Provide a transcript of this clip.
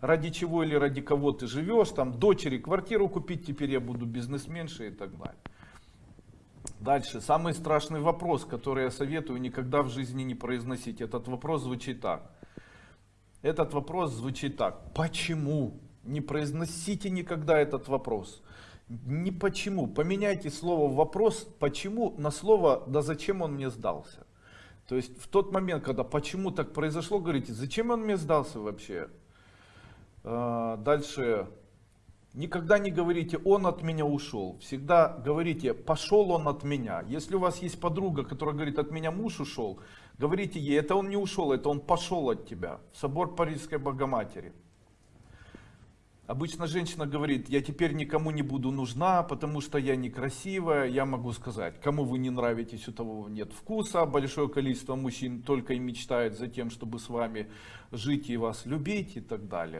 ради чего или ради кого ты живешь, там дочери квартиру купить, теперь я буду бизнесменшей и так далее. Дальше, самый страшный вопрос, который я советую никогда в жизни не произносить. Этот вопрос звучит так. Этот вопрос звучит так. Почему? Не произносите никогда этот вопрос. Не почему. Поменяйте слово вопрос почему на слово да зачем он мне сдался. То есть в тот момент, когда почему так произошло, говорите, зачем он мне сдался вообще? А, дальше. Никогда не говорите, он от меня ушел. Всегда говорите, пошел он от меня. Если у вас есть подруга, которая говорит, от меня муж ушел, говорите ей, это он не ушел, это он пошел от тебя. Собор Парижской Богоматери. Обычно женщина говорит, я теперь никому не буду нужна, потому что я некрасивая. Я могу сказать, кому вы не нравитесь, у того нет вкуса. Большое количество мужчин только и мечтает за тем, чтобы с вами жить и вас любить и так далее.